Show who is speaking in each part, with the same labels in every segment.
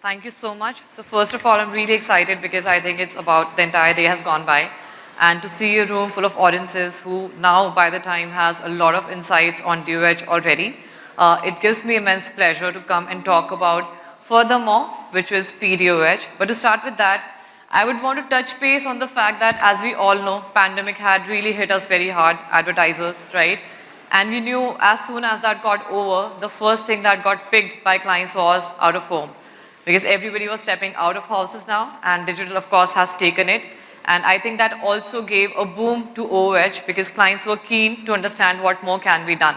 Speaker 1: Thank you so much. So first of all, I'm really excited because I think it's about the entire day has gone by and to see a room full of audiences who now by the time has a lot of insights on DOH already. Uh, it gives me immense pleasure to come and talk about furthermore, which is PDOH. But to start with that, I would want to touch base on the fact that as we all know, pandemic had really hit us very hard, advertisers, right? And we knew as soon as that got over, the first thing that got picked by clients was out of home. Because everybody was stepping out of houses now and digital of course has taken it. And I think that also gave a boom to OOH because clients were keen to understand what more can be done.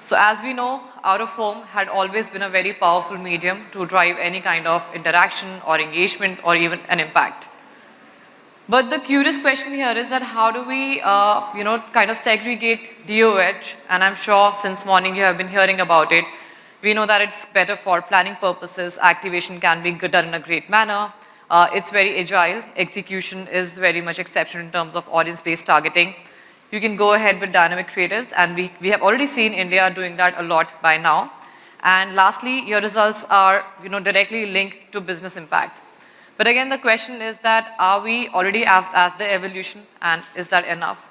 Speaker 1: So as we know, out of home had always been a very powerful medium to drive any kind of interaction or engagement or even an impact. But the curious question here is that how do we, uh, you know, kind of segregate DOH? And I'm sure since morning you have been hearing about it. We know that it's better for planning purposes. Activation can be done in a great manner. Uh, it's very agile. Execution is very much exceptional in terms of audience-based targeting you can go ahead with dynamic creatives and we, we have already seen India doing that a lot by now. And lastly, your results are you know, directly linked to business impact. But again, the question is that are we already at, at the evolution and is that enough?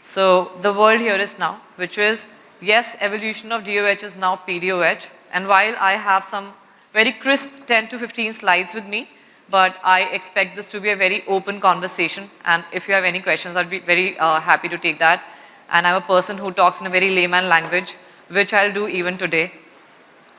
Speaker 1: So the world here is now, which is, yes, evolution of DOH is now PDOH. And while I have some very crisp 10 to 15 slides with me, but I expect this to be a very open conversation and if you have any questions I'd be very uh, happy to take that and I'm a person who talks in a very layman language which I'll do even today.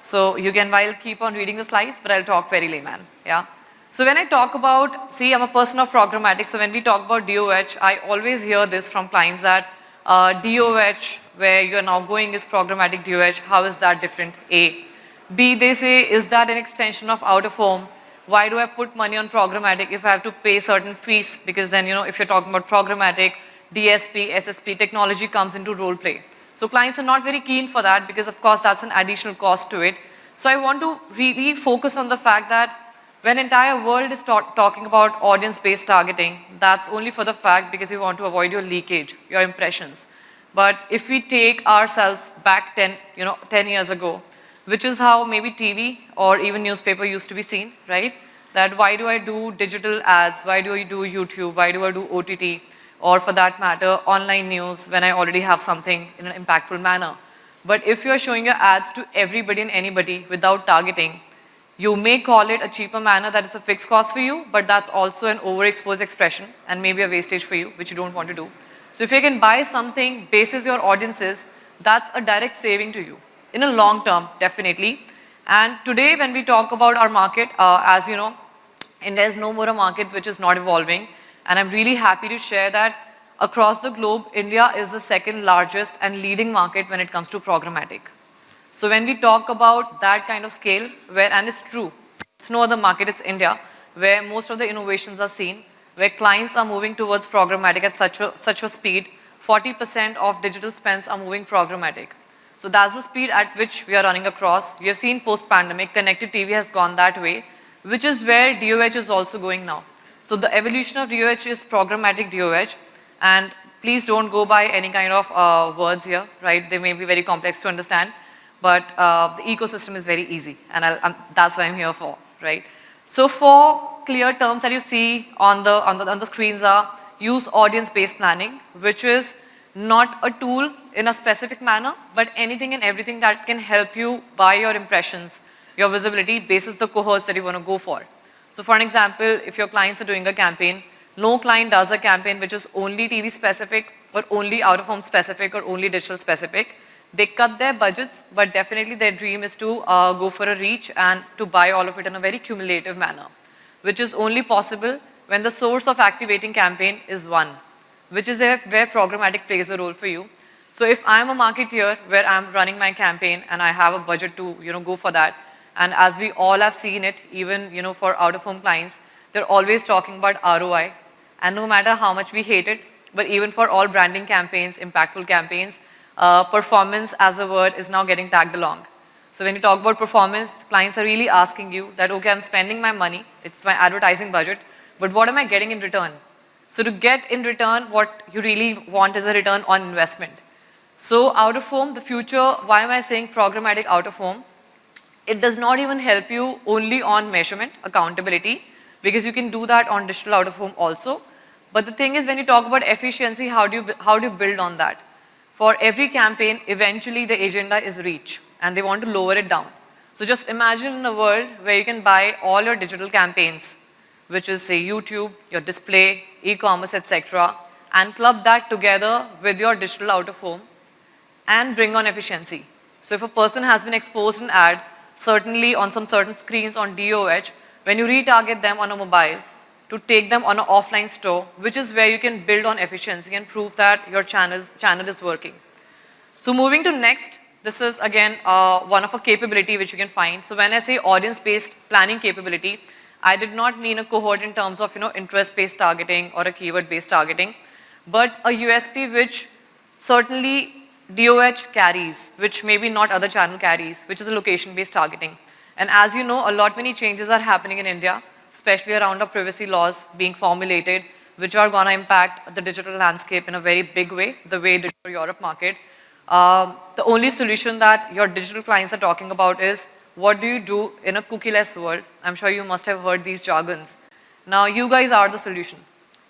Speaker 1: So you can while keep on reading the slides but I'll talk very layman, yeah. So when I talk about, see I'm a person of programmatic so when we talk about DOH I always hear this from clients that uh, DOH where you're now going is programmatic DOH, how is that different? A. B they say is that an extension of out of home why do I put money on programmatic if I have to pay certain fees? Because then, you know, if you're talking about programmatic, DSP, SSP, technology comes into role play. So clients are not very keen for that because of course that's an additional cost to it. So I want to really focus on the fact that when entire world is talking about audience-based targeting, that's only for the fact because you want to avoid your leakage, your impressions. But if we take ourselves back 10, you know, 10 years ago, which is how maybe TV or even newspaper used to be seen, right? That why do I do digital ads? Why do I do YouTube? Why do I do OTT? Or for that matter, online news when I already have something in an impactful manner. But if you're showing your ads to everybody and anybody without targeting, you may call it a cheaper manner that it's a fixed cost for you, but that's also an overexposed expression and maybe a wastage for you, which you don't want to do. So if you can buy something bases your audiences, that's a direct saving to you in a long term, definitely. And today when we talk about our market, uh, as you know, India is no more a market which is not evolving. And I'm really happy to share that across the globe, India is the second largest and leading market when it comes to programmatic. So when we talk about that kind of scale, where, and it's true, it's no other market, it's India, where most of the innovations are seen, where clients are moving towards programmatic at such a, such a speed, 40% of digital spends are moving programmatic. So that's the speed at which we are running across. We have seen post-pandemic, connected TV has gone that way, which is where DOH is also going now. So the evolution of DOH is programmatic DOH and please don't go by any kind of uh, words here, right? They may be very complex to understand, but uh, the ecosystem is very easy and that's what I'm here for, right? So four clear terms that you see on the, on the, on the screens are use audience-based planning, which is not a tool in a specific manner, but anything and everything that can help you buy your impressions, your visibility basis the cohorts that you want to go for. So for an example, if your clients are doing a campaign, no client does a campaign which is only TV specific or only out of home specific or only digital specific. They cut their budgets, but definitely their dream is to uh, go for a reach and to buy all of it in a very cumulative manner, which is only possible when the source of activating campaign is one, which is where programmatic plays a role for you. So if I'm a marketeer where I'm running my campaign and I have a budget to, you know, go for that, and as we all have seen it, even, you know, for out-of-home clients, they're always talking about ROI. And no matter how much we hate it, but even for all branding campaigns, impactful campaigns, uh, performance as a word is now getting tagged along. So when you talk about performance, clients are really asking you that, okay, I'm spending my money, it's my advertising budget, but what am I getting in return? So to get in return, what you really want is a return on investment. So out of home, the future, why am I saying programmatic out of home? It does not even help you only on measurement, accountability, because you can do that on digital out of home also. But the thing is when you talk about efficiency, how do you, how do you build on that? For every campaign, eventually the agenda is reach and they want to lower it down. So just imagine in a world where you can buy all your digital campaigns, which is say YouTube, your display, e-commerce, etc., and club that together with your digital out of home and bring on efficiency. So if a person has been exposed an ad, certainly on some certain screens on DOH, when you retarget them on a mobile, to take them on an offline store, which is where you can build on efficiency and prove that your channels, channel is working. So moving to next, this is again uh, one of a capability which you can find. So when I say audience-based planning capability, I did not mean a cohort in terms of you know interest-based targeting or a keyword-based targeting, but a USP which certainly DOH carries, which maybe not other channel carries, which is a location-based targeting. And as you know, a lot many changes are happening in India, especially around our privacy laws being formulated, which are going to impact the digital landscape in a very big way, the way it did Europe market. Um, the only solution that your digital clients are talking about is what do you do in a cookieless world? I'm sure you must have heard these jargons. Now you guys are the solution.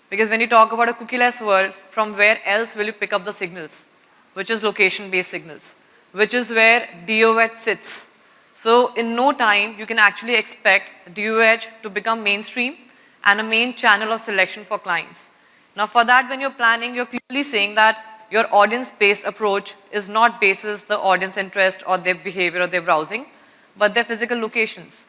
Speaker 1: Because when you talk about a cookieless world, from where else will you pick up the signals? Which is location-based signals, which is where DOH sits. So in no time, you can actually expect DOH to become mainstream and a main channel of selection for clients. Now for that, when you're planning, you're clearly saying that your audience-based approach is not basis the audience interest or their behavior or their browsing, but their physical locations.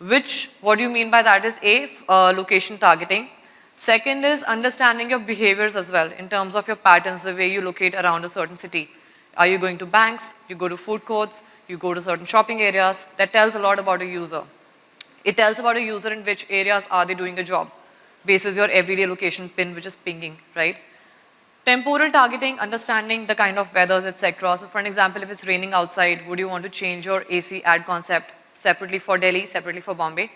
Speaker 1: Which, what do you mean by that is A, uh, location targeting. Second is understanding your behaviors as well in terms of your patterns, the way you locate around a certain city. Are you going to banks? You go to food courts? You go to certain shopping areas, that tells a lot about a user. It tells about a user in which areas are they doing a job, basis your everyday location pin which is pinging, right? Temporal targeting, understanding the kind of weathers, etc. So for an example, if it's raining outside, would you want to change your AC ad concept separately for Delhi, separately for Bombay?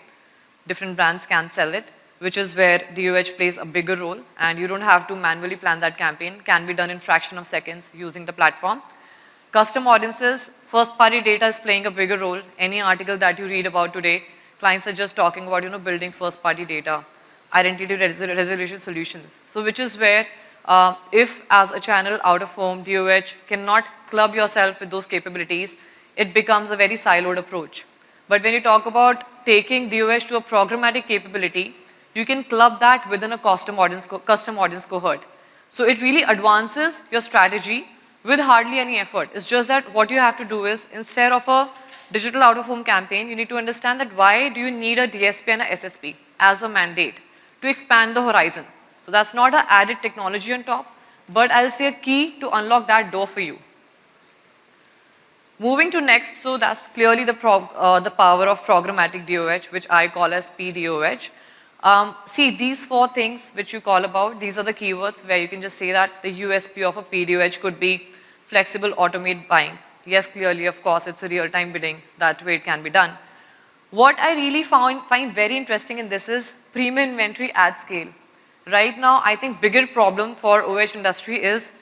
Speaker 1: Different brands can sell it, which is where DOH plays a bigger role and you don't have to manually plan that campaign, can be done in fraction of seconds using the platform. Custom audiences, first party data is playing a bigger role. Any article that you read about today, clients are just talking about, you know, building first party data, identity resolution solutions. So which is where uh, if as a channel out of home, DOH cannot club yourself with those capabilities, it becomes a very siloed approach. But when you talk about taking DOH to a programmatic capability, you can club that within a custom audience, custom audience cohort. So it really advances your strategy with hardly any effort. It's just that what you have to do is instead of a digital out of home campaign, you need to understand that why do you need a DSP and a SSP as a mandate to expand the horizon. So that's not an added technology on top, but I'll say a key to unlock that door for you. Moving to next, so that's clearly the, uh, the power of programmatic DOH, which I call as PDOH. Um, see, these four things which you call about, these are the keywords where you can just say that the USP of a PDOH could be flexible automate buying. Yes, clearly, of course, it's a real-time bidding. That way it can be done. What I really found, find very interesting in this is premium inventory at scale. Right now, I think bigger problem for OH industry is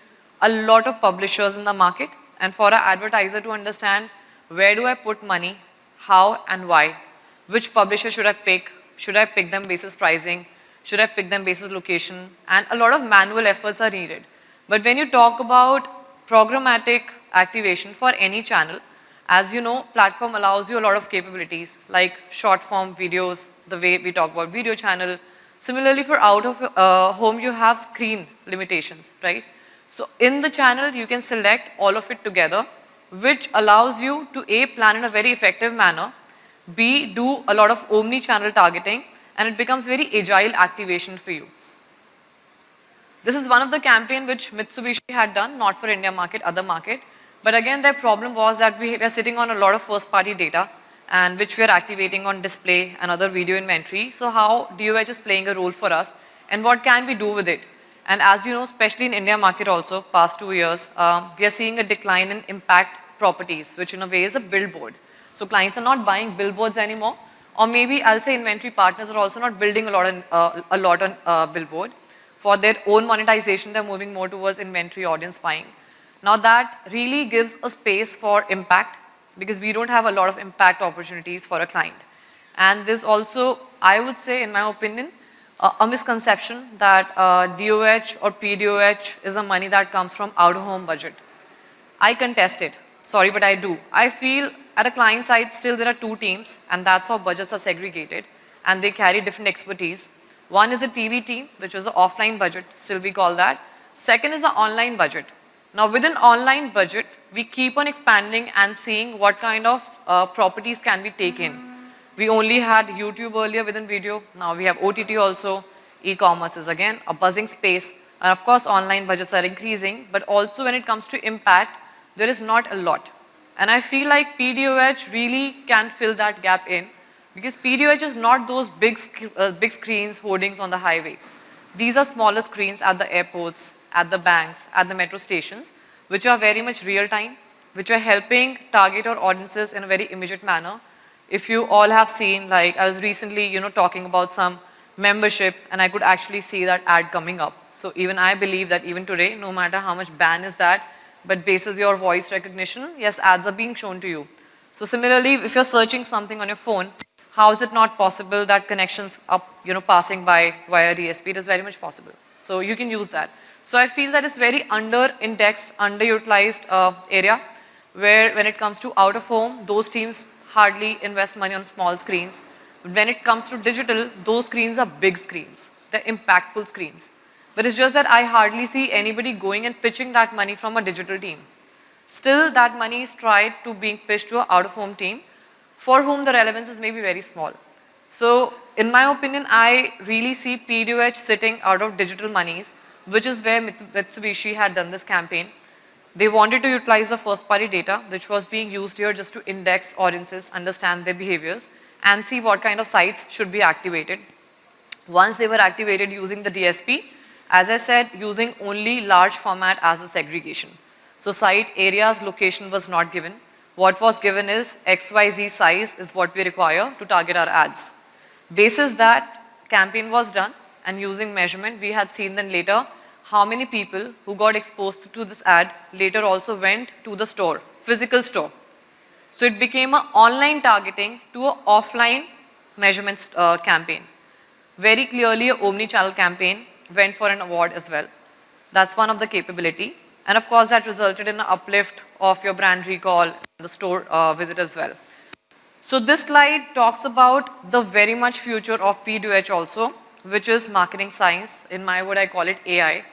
Speaker 1: a lot of publishers in the market and for an advertiser to understand where do I put money, how and why, which publisher should I pick, should I pick them basis pricing? Should I pick them basis location? And a lot of manual efforts are needed. But when you talk about programmatic activation for any channel, as you know, platform allows you a lot of capabilities like short form videos, the way we talk about video channel. Similarly, for out of uh, home, you have screen limitations, right? So in the channel, you can select all of it together, which allows you to A, plan in a very effective manner, B, do a lot of omni-channel targeting and it becomes very agile activation for you. This is one of the campaign which Mitsubishi had done, not for India market, other market. But again, their problem was that we were sitting on a lot of first party data and which we are activating on display and other video inventory. So how DOH is playing a role for us and what can we do with it? And as you know, especially in India market also, past two years, uh, we are seeing a decline in impact properties, which in a way is a billboard. So clients are not buying billboards anymore. Or maybe I'll say inventory partners are also not building a lot on, uh, a lot on uh, billboard. For their own monetization, they're moving more towards inventory audience buying. Now that really gives a space for impact, because we don't have a lot of impact opportunities for a client. And this also, I would say, in my opinion, uh, a misconception that uh, DOH or PDOH is a money that comes from out-of-home budget. I contest it. Sorry, but I do. I feel at a client side, still there are two teams, and that's how budgets are segregated, and they carry different expertise. One is a TV team, which is an offline budget, still we call that. Second is the online budget. Now within online budget, we keep on expanding and seeing what kind of uh, properties can be taken. We only had YouTube earlier within video, now we have OTT also. E-commerce is again a buzzing space. And of course, online budgets are increasing, but also when it comes to impact, there is not a lot. And I feel like PDOH really can fill that gap in because PDOH is not those big, sc uh, big screens, hoardings on the highway. These are smaller screens at the airports, at the banks, at the metro stations, which are very much real time, which are helping target our audiences in a very immediate manner. If you all have seen, like I was recently, you know, talking about some membership and I could actually see that ad coming up. So even I believe that even today, no matter how much ban is that, but basis your voice recognition, yes, ads are being shown to you. So similarly, if you're searching something on your phone, how is it not possible that connections are, you know, passing by via DSP? It is very much possible. So you can use that. So I feel that it's very under-indexed, underutilized uh, area where when it comes to out of home, those teams hardly invest money on small screens. When it comes to digital, those screens are big screens. They're impactful screens. But it's just that I hardly see anybody going and pitching that money from a digital team. Still, that money is tried to being pitched to an out-of-home team for whom the relevance is maybe very small. So, in my opinion, I really see PDOH sitting out of digital monies which is where Mitsubishi had done this campaign. They wanted to utilize the first party data, which was being used here just to index audiences, understand their behaviors, and see what kind of sites should be activated. Once they were activated using the DSP, as I said, using only large format as a segregation. So site areas location was not given. What was given is XYZ size is what we require to target our ads. Basis that campaign was done, and using measurement, we had seen then later how many people who got exposed to this ad later also went to the store, physical store. So it became an online targeting to an offline measurement uh, campaign. Very clearly a omni-channel campaign went for an award as well. That's one of the capability. And of course that resulted in an uplift of your brand recall, the store uh, visit as well. So this slide talks about the very much future of PDOH also which is marketing science. In my word, I call it AI.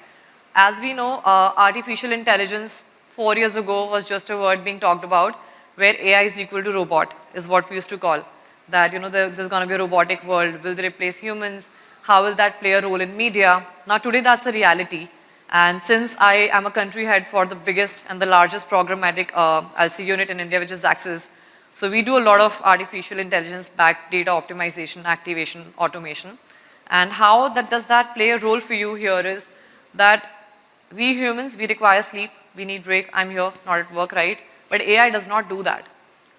Speaker 1: As we know, uh, artificial intelligence four years ago was just a word being talked about where AI is equal to robot is what we used to call. That, you know, there, there's going to be a robotic world. Will they replace humans? How will that play a role in media? Now today that's a reality. And since I am a country head for the biggest and the largest programmatic uh, LC unit in India, which is Xaxis, so we do a lot of artificial intelligence backed data optimization, activation, automation. And how that does that play a role for you here is that we humans, we require sleep, we need break, I'm here, not at work, right? But AI does not do that.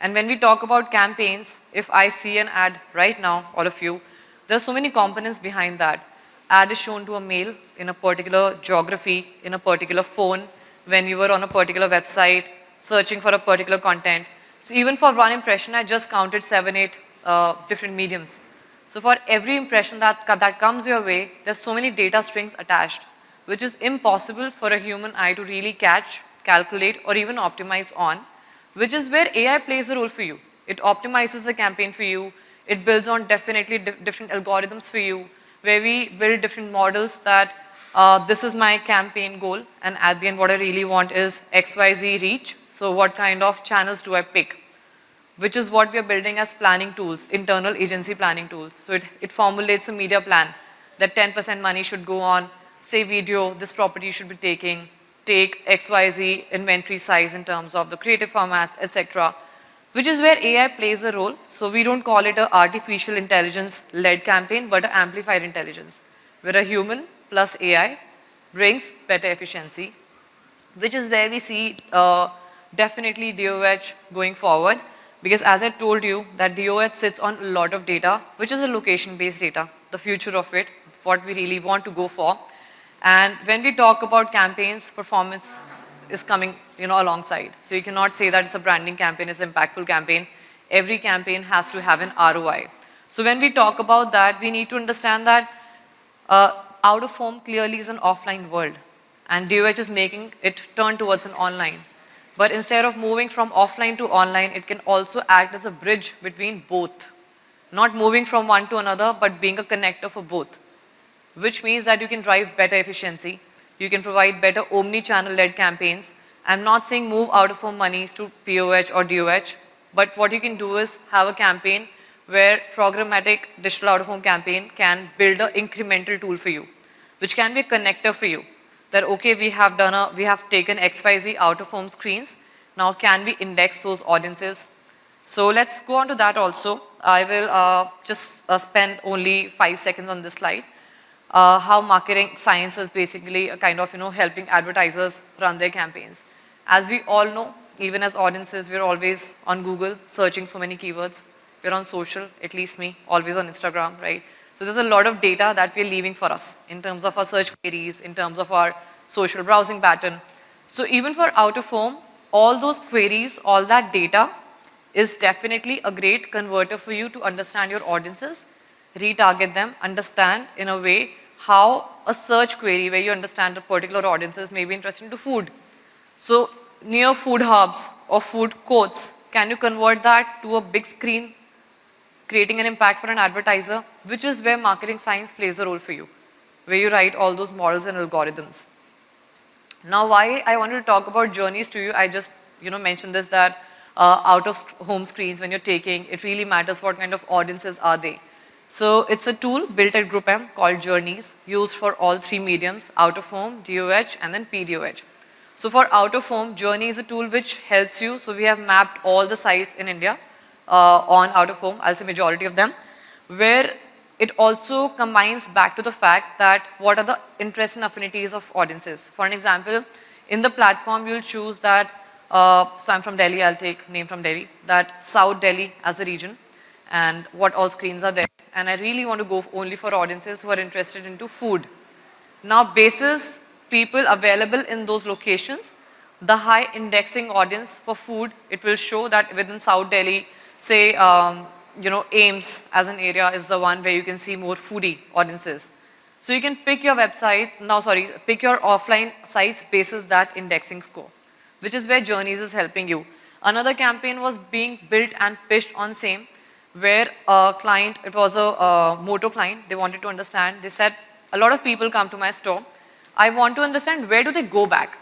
Speaker 1: And when we talk about campaigns, if I see an ad right now, all of you, there are so many components behind that. Ad is shown to a male in a particular geography, in a particular phone, when you were on a particular website, searching for a particular content. So even for one impression, I just counted seven, eight uh, different mediums. So for every impression that, that comes your way, there's so many data strings attached, which is impossible for a human eye to really catch, calculate, or even optimize on, which is where AI plays a role for you. It optimizes the campaign for you. It builds on definitely di different algorithms for you, where we build different models that uh, this is my campaign goal, and at the end what I really want is XYZ reach. So what kind of channels do I pick? which is what we are building as planning tools, internal agency planning tools. So it, it formulates a media plan that 10% money should go on, say video, this property should be taking, take XYZ inventory size in terms of the creative formats, etc. Which is where AI plays a role. So we don't call it a artificial intelligence led campaign, but amplified intelligence, where a human plus AI brings better efficiency, which is where we see uh, definitely DOH going forward. Because as I told you that DOH sits on a lot of data, which is a location-based data, the future of it, what we really want to go for. And when we talk about campaigns, performance is coming you know, alongside. So you cannot say that it's a branding campaign, it's an impactful campaign. Every campaign has to have an ROI. So when we talk about that, we need to understand that uh, out of home clearly is an offline world and DOH is making it turn towards an online. But instead of moving from offline to online, it can also act as a bridge between both. Not moving from one to another, but being a connector for both. Which means that you can drive better efficiency. You can provide better omni-channel led campaigns. I'm not saying move out of home monies to POH or DOH, but what you can do is have a campaign where programmatic digital out of home campaign can build an incremental tool for you, which can be a connector for you that okay, we have done a, we have taken XYZ out of home screens. Now can we index those audiences? So let's go on to that also. I will uh, just uh, spend only five seconds on this slide. Uh, how marketing science is basically a kind of, you know, helping advertisers run their campaigns. As we all know, even as audiences, we're always on Google searching so many keywords. We're on social, at least me, always on Instagram, right? So there's a lot of data that we're leaving for us in terms of our search queries, in terms of our social browsing pattern. So even for out of home, all those queries, all that data is definitely a great converter for you to understand your audiences, retarget them, understand in a way how a search query where you understand a particular audiences may be interested to food. So near food hubs or food courts, can you convert that to a big screen creating an impact for an advertiser, which is where marketing science plays a role for you, where you write all those models and algorithms. Now why I wanted to talk about journeys to you, I just you know mentioned this that uh, out of home screens when you're taking, it really matters what kind of audiences are they. So it's a tool built at GroupM called Journeys, used for all three mediums, out of home, DOH and then PDOH. So for out of home, Journey is a tool which helps you. So we have mapped all the sites in India uh, on out of home, I'll say majority of them, where it also combines back to the fact that what are the interests and affinities of audiences. For an example, in the platform you'll choose that, uh, so I'm from Delhi, I'll take name from Delhi, that South Delhi as a region and what all screens are there. And I really want to go only for audiences who are interested into food. Now basis people available in those locations, the high indexing audience for food, it will show that within South Delhi, say, um, you know, AIIMS as an area is the one where you can see more foodie audiences. So you can pick your website, now sorry, pick your offline sites basis that indexing score, which is where Journeys is helping you. Another campaign was being built and pitched on same, where a client, it was a, a moto client, they wanted to understand, they said, a lot of people come to my store, I want to understand where do they go back.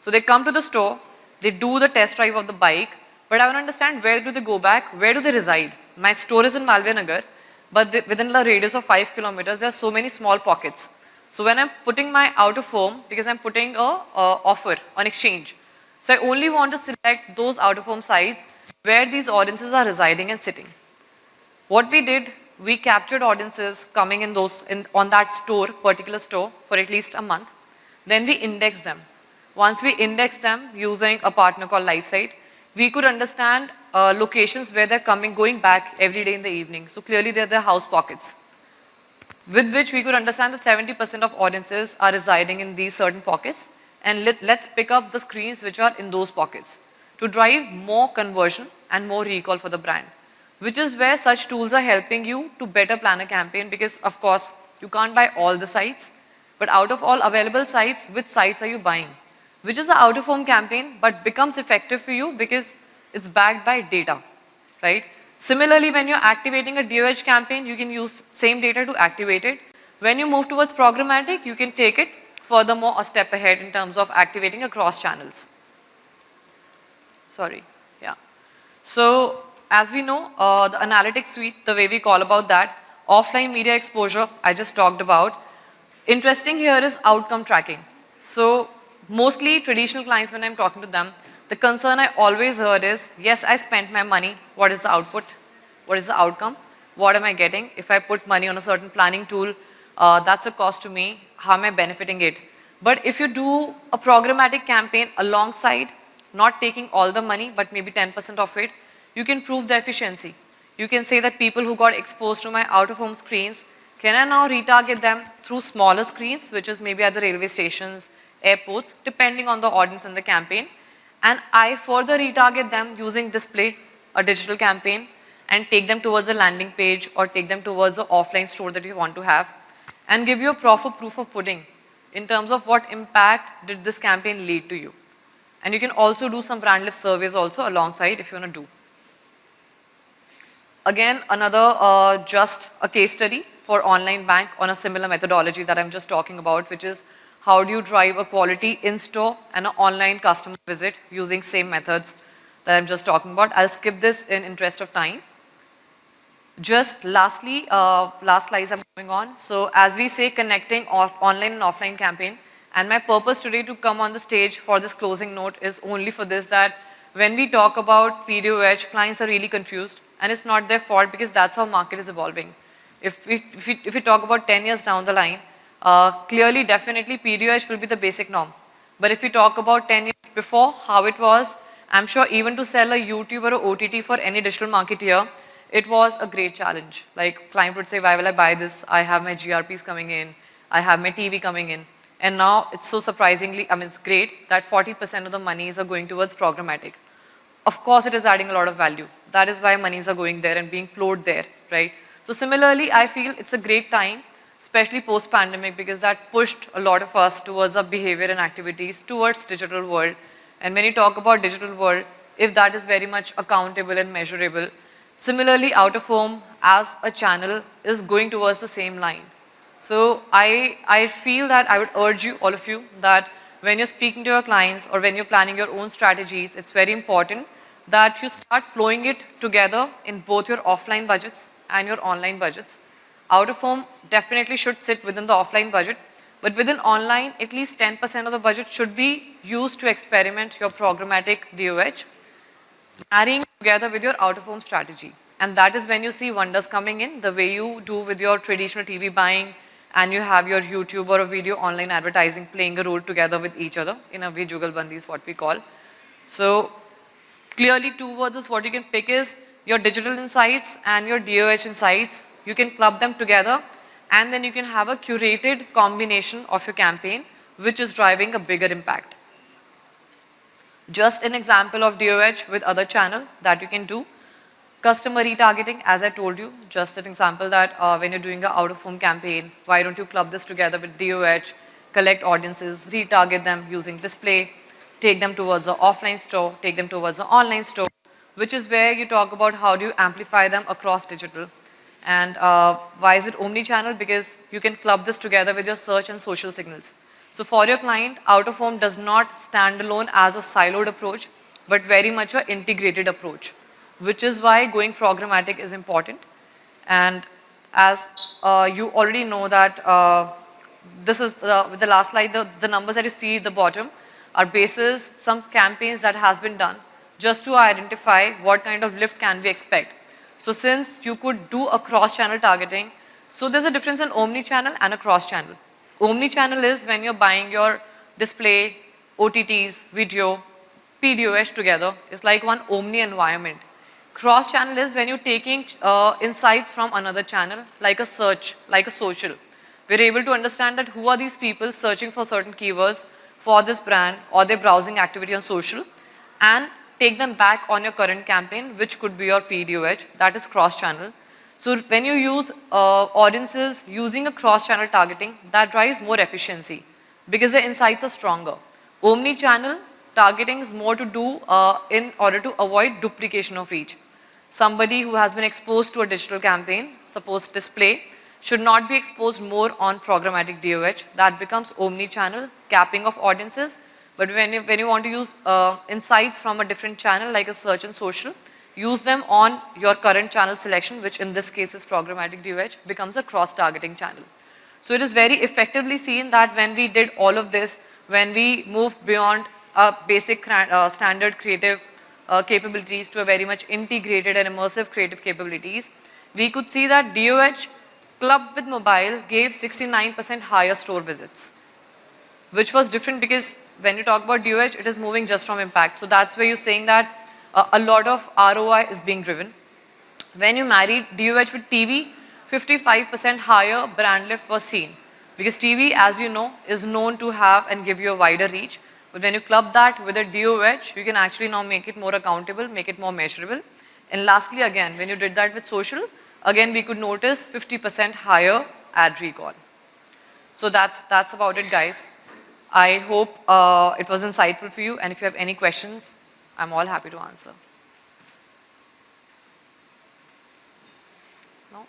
Speaker 1: So they come to the store, they do the test drive of the bike, but I want to understand where do they go back, where do they reside. My store is in Malviya Nagar, but within the radius of 5 kilometers, there are so many small pockets. So when I'm putting my out of home, because I'm putting a, a offer on exchange, so I only want to select those out of home sites where these audiences are residing and sitting. What we did, we captured audiences coming in those in, on that store, particular store for at least a month. Then we indexed them. Once we indexed them using a partner called Lifesight, we could understand uh, locations where they're coming, going back every day in the evening. So clearly they're the house pockets. With which we could understand that 70% of audiences are residing in these certain pockets and let, let's pick up the screens which are in those pockets to drive more conversion and more recall for the brand. Which is where such tools are helping you to better plan a campaign because of course you can't buy all the sites but out of all available sites, which sites are you buying? which is an out of home campaign but becomes effective for you because it's backed by data, right? Similarly, when you're activating a DOH campaign, you can use same data to activate it. When you move towards programmatic, you can take it furthermore a step ahead in terms of activating across channels. Sorry, yeah. So as we know, uh, the analytics suite, the way we call about that, offline media exposure, I just talked about. Interesting here is outcome tracking. So mostly traditional clients when I'm talking to them, the concern I always heard is, yes, I spent my money. What is the output? What is the outcome? What am I getting? If I put money on a certain planning tool, uh, that's a cost to me. How am I benefiting it? But if you do a programmatic campaign alongside, not taking all the money, but maybe 10% of it, you can prove the efficiency. You can say that people who got exposed to my out-of-home screens, can I now retarget them through smaller screens, which is maybe at the railway stations, airports, depending on the audience and the campaign. And I further retarget them using display, a digital campaign, and take them towards a landing page or take them towards an offline store that you want to have and give you a proper proof of pudding in terms of what impact did this campaign lead to you. And you can also do some brand lift surveys also alongside if you want to do. Again, another uh, just a case study for online bank on a similar methodology that I'm just talking about, which is how do you drive a quality in-store and an online customer visit using same methods that I'm just talking about. I'll skip this in interest of time. Just lastly, uh, last slides I'm moving on. So as we say, connecting off online and offline campaign, and my purpose today to come on the stage for this closing note is only for this that when we talk about PDOH, clients are really confused and it's not their fault because that's how market is evolving. If we, if we, if we talk about 10 years down the line, uh, clearly, definitely PDOH will be the basic norm. But if we talk about 10 years before, how it was, I'm sure even to sell a YouTube or OTT for any digital marketeer, it was a great challenge. Like client would say, why will I buy this? I have my GRPs coming in. I have my TV coming in. And now it's so surprisingly, I mean, it's great that 40% of the monies are going towards programmatic. Of course, it is adding a lot of value. That is why monies are going there and being flowed there, right? So similarly, I feel it's a great time, especially post-pandemic, because that pushed a lot of us towards our behavior and activities towards digital world. And when you talk about digital world, if that is very much accountable and measurable, Similarly, out of home as a channel is going towards the same line. So I, I feel that I would urge you, all of you, that when you're speaking to your clients or when you're planning your own strategies, it's very important that you start flowing it together in both your offline budgets and your online budgets. Out of home definitely should sit within the offline budget, but within online, at least 10% of the budget should be used to experiment your programmatic DOH marrying together with your out-of-home strategy. And that is when you see wonders coming in, the way you do with your traditional TV buying and you have your YouTube or a video online advertising playing a role together with each other. In a way, Jugalbandi is what we call. So clearly two words is what you can pick is your digital insights and your DOH insights. You can club them together and then you can have a curated combination of your campaign which is driving a bigger impact. Just an example of DOH with other channel that you can do. Customer retargeting, as I told you, just an example that uh, when you're doing an out-of-home campaign, why don't you club this together with DOH, collect audiences, retarget them using display, take them towards the offline store, take them towards the online store, which is where you talk about how do you amplify them across digital. And uh, why is it omni-channel? Because you can club this together with your search and social signals. So for your client, out of home does not stand alone as a siloed approach, but very much an integrated approach, which is why going programmatic is important. And as uh, you already know that uh, this is the, the last slide, the, the numbers that you see at the bottom are basis some campaigns that has been done just to identify what kind of lift can we expect. So since you could do a cross-channel targeting, so there's a difference in omni-channel and a cross-channel. Omni-channel is when you're buying your display, OTTs, video, PDOS together. It's like one omni environment. Cross-channel is when you're taking uh, insights from another channel, like a search, like a social. We're able to understand that who are these people searching for certain keywords for this brand or their browsing activity on social and take them back on your current campaign, which could be your PDOH, that is cross-channel. So when you use uh, audiences using a cross-channel targeting, that drives more efficiency because the insights are stronger. Omni-channel targeting is more to do uh, in order to avoid duplication of reach. Somebody who has been exposed to a digital campaign, suppose display, should not be exposed more on programmatic DOH. That becomes omni-channel, capping of audiences. But when you, when you want to use uh, insights from a different channel like a search and social, use them on your current channel selection, which in this case is programmatic DOH, becomes a cross-targeting channel. So it is very effectively seen that when we did all of this, when we moved beyond a basic uh, standard creative uh, capabilities to a very much integrated and immersive creative capabilities, we could see that DOH clubbed with mobile gave 69% higher store visits, which was different because when you talk about DOH, it is moving just from impact. So that's where you're saying that uh, a lot of ROI is being driven. When you marry DOH with TV, 55% higher brand lift was seen. Because TV, as you know, is known to have and give you a wider reach. But when you club that with a DOH, you can actually now make it more accountable, make it more measurable. And lastly, again, when you did that with social, again, we could notice 50% higher ad recall. So that's, that's about it, guys. I hope uh, it was insightful for you. And if you have any questions, I'm all happy to answer. No?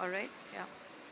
Speaker 1: All right.